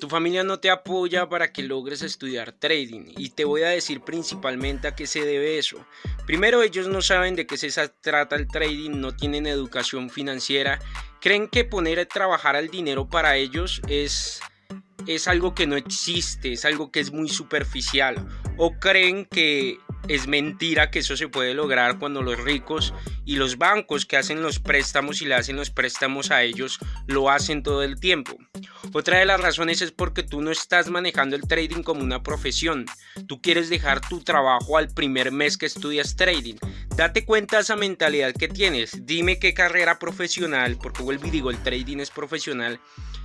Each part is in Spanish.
Tu familia no te apoya para que logres estudiar trading y te voy a decir principalmente a qué se debe eso. Primero, ellos no saben de qué se trata el trading, no tienen educación financiera, creen que poner a trabajar al dinero para ellos es es algo que no existe, es algo que es muy superficial. O creen que es mentira que eso se puede lograr cuando los ricos y los bancos que hacen los préstamos y le hacen los préstamos a ellos lo hacen todo el tiempo. Otra de las razones es porque tú no estás manejando el trading como una profesión. Tú quieres dejar tu trabajo al primer mes que estudias trading. Date cuenta de esa mentalidad que tienes. Dime qué carrera profesional, porque vuelvo y digo, el trading es profesional,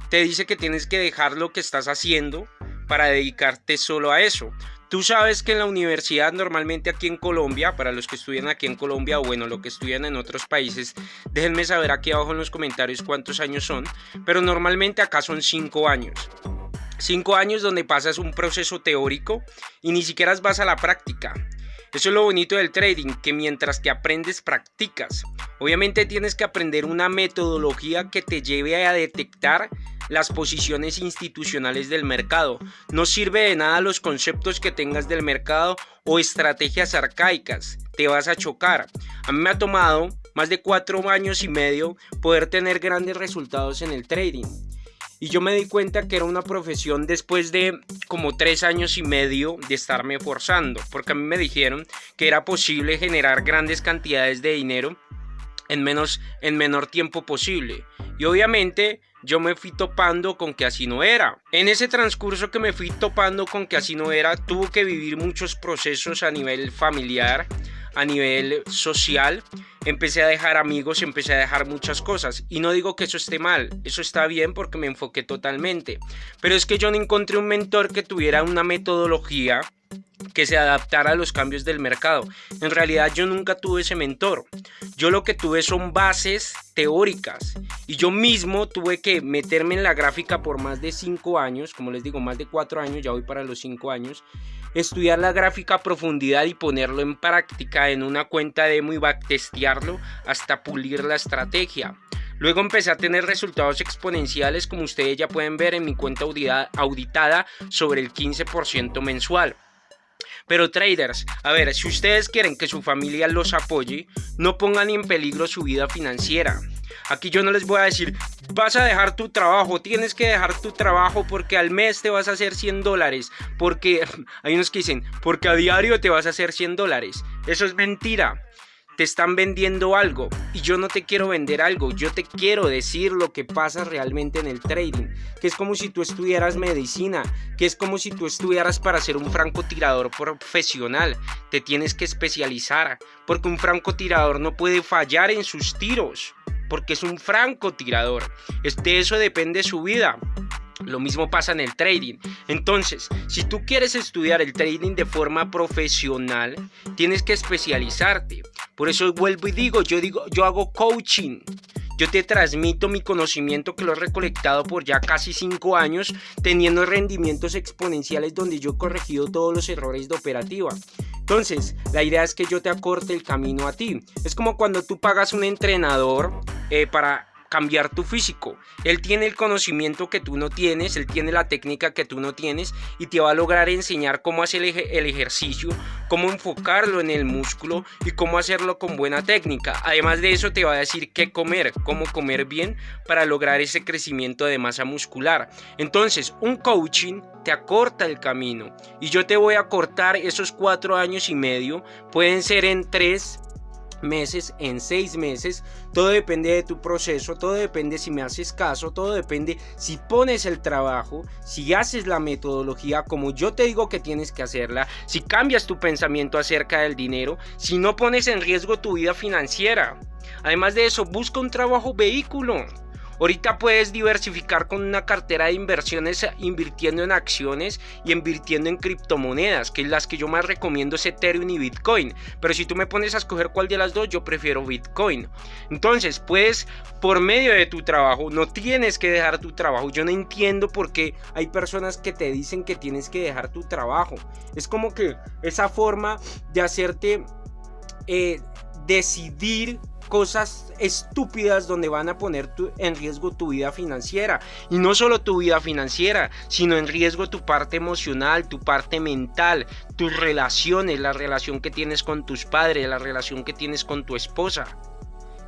te dice que tienes que dejar lo que estás haciendo para dedicarte solo a eso. Tú sabes que en la universidad normalmente aquí en Colombia, para los que estudian aquí en Colombia o bueno, lo que estudian en otros países, déjenme saber aquí abajo en los comentarios cuántos años son, pero normalmente acá son 5 años. 5 años donde pasas un proceso teórico y ni siquiera vas a la práctica. Eso es lo bonito del trading, que mientras que aprendes, practicas. Obviamente tienes que aprender una metodología que te lleve a detectar las posiciones institucionales del mercado. No sirve de nada los conceptos que tengas del mercado o estrategias arcaicas. Te vas a chocar. A mí me ha tomado más de cuatro años y medio poder tener grandes resultados en el trading. Y yo me di cuenta que era una profesión después de como tres años y medio de estarme forzando, porque a mí me dijeron que era posible generar grandes cantidades de dinero en, menos, en menor tiempo posible. Y obviamente yo me fui topando con que así no era. En ese transcurso que me fui topando con que así no era, tuve que vivir muchos procesos a nivel familiar, a nivel social. Empecé a dejar amigos, empecé a dejar muchas cosas. Y no digo que eso esté mal, eso está bien porque me enfoqué totalmente. Pero es que yo no encontré un mentor que tuviera una metodología que se adaptara a los cambios del mercado. En realidad yo nunca tuve ese mentor. Yo lo que tuve son bases teóricas y yo mismo tuve que meterme en la gráfica por más de 5 años, como les digo, más de 4 años, ya voy para los 5 años, estudiar la gráfica a profundidad y ponerlo en práctica en una cuenta demo y backtestearlo hasta pulir la estrategia. Luego empecé a tener resultados exponenciales como ustedes ya pueden ver en mi cuenta auditada sobre el 15% mensual. Pero traders, a ver, si ustedes quieren que su familia los apoye, no pongan en peligro su vida financiera. Aquí yo no les voy a decir, vas a dejar tu trabajo, tienes que dejar tu trabajo porque al mes te vas a hacer 100 dólares, porque hay unos que dicen, porque a diario te vas a hacer 100 dólares. Eso es mentira te están vendiendo algo y yo no te quiero vender algo, yo te quiero decir lo que pasa realmente en el trading, que es como si tú estudiaras medicina, que es como si tú estudiaras para ser un francotirador profesional, te tienes que especializar, porque un francotirador no puede fallar en sus tiros, porque es un francotirador, de eso depende su vida. Lo mismo pasa en el trading. Entonces, si tú quieres estudiar el trading de forma profesional, tienes que especializarte. Por eso vuelvo y digo, yo digo, yo hago coaching. Yo te transmito mi conocimiento que lo he recolectado por ya casi 5 años, teniendo rendimientos exponenciales donde yo he corregido todos los errores de operativa. Entonces, la idea es que yo te acorte el camino a ti. Es como cuando tú pagas un entrenador eh, para cambiar tu físico. Él tiene el conocimiento que tú no tienes, él tiene la técnica que tú no tienes y te va a lograr enseñar cómo hacer el, ejercicio, cómo enfocarlo en el músculo y cómo hacerlo con buena técnica. Además de eso te va a decir qué comer, cómo comer bien para lograr ese crecimiento de masa muscular. Entonces, un coaching te acorta el camino y yo te voy a cortar esos cuatro años y medio, pueden ser en tres meses, en seis meses. Todo depende de tu proceso, todo depende si me haces caso, todo depende si pones el trabajo, si haces la metodología como yo te digo que tienes que hacerla, si cambias tu pensamiento acerca del dinero, si no pones en riesgo tu vida financiera. Además de eso, busca un trabajo vehículo. Ahorita puedes diversificar con una cartera de inversiones invirtiendo en acciones y invirtiendo en criptomonedas, que es las que yo más recomiendo es Ethereum y Bitcoin. Pero si tú me pones a escoger cuál de las dos, yo prefiero Bitcoin. Entonces, puedes por medio de tu trabajo, no tienes que dejar tu trabajo. Yo no entiendo por qué hay personas que te dicen que tienes que dejar tu trabajo. Es como que esa forma de hacerte eh, decidir cosas estúpidas donde van a poner en riesgo tu vida financiera. Y no solo tu vida financiera, sino en riesgo tu parte emocional, tu parte mental, tus relaciones, la relación que tienes con tus padres, la relación que tienes con tu esposa.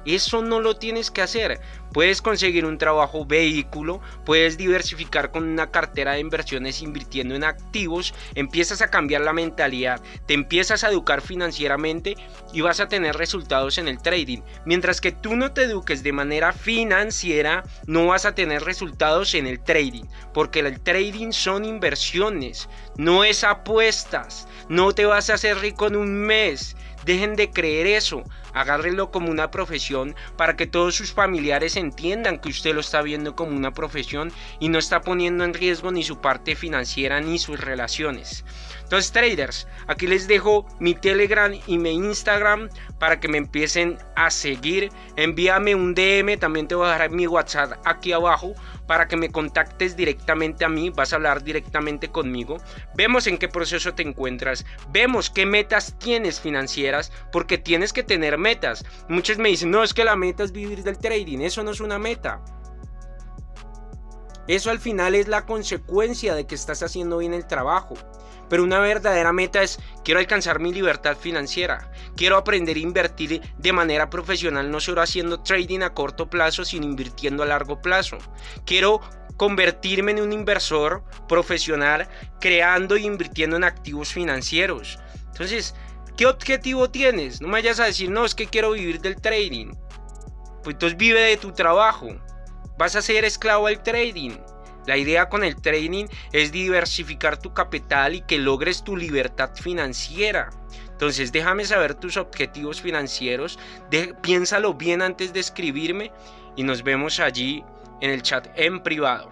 Eso no lo tienes que hacer. Puedes conseguir un trabajo vehículo, puedes diversificar con una cartera de inversiones invirtiendo en activos, empiezas a cambiar la mentalidad, te empiezas a educar financieramente y vas a tener resultados en el trading. Mientras que tú no te eduques de manera financiera, no vas a tener resultados en el trading, porque el trading son inversiones, no es apuestas, no te vas a hacer rico en un mes. Dejen de creer eso, agárrenlo como una profesión para que todos sus familiares entiendan que usted lo está viendo como una profesión y no está poniendo en riesgo ni su parte financiera ni sus relaciones. Entonces traders, aquí les dejo mi Telegram y mi Instagram para que me empiecen a seguir. Envíame un DM, también te voy a dejar mi WhatsApp aquí abajo para que me contactes directamente a mí, vas a hablar directamente conmigo. Vemos en qué proceso te encuentras, vemos qué metas tienes financieras, porque tienes que tener metas. Muchos me dicen, no, es que la meta es vivir del trading, eso no es una meta. Eso al final es la consecuencia de que estás haciendo bien el trabajo. Pero una verdadera meta es, quiero alcanzar mi libertad financiera, quiero aprender a invertir de manera profesional, no solo haciendo trading a corto plazo, sino invirtiendo a largo plazo. Quiero convertirme en un inversor profesional creando e invirtiendo en activos financieros. Entonces, ¿qué objetivo tienes? No me vayas a decir, no, es que quiero vivir del trading. Pues entonces vive de tu trabajo. Vas a ser esclavo del trading. La idea con el trading es diversificar tu capital y que logres tu libertad financiera. Entonces déjame saber tus objetivos financieros, piénsalo bien antes de escribirme y nos vemos allí en el chat en privado.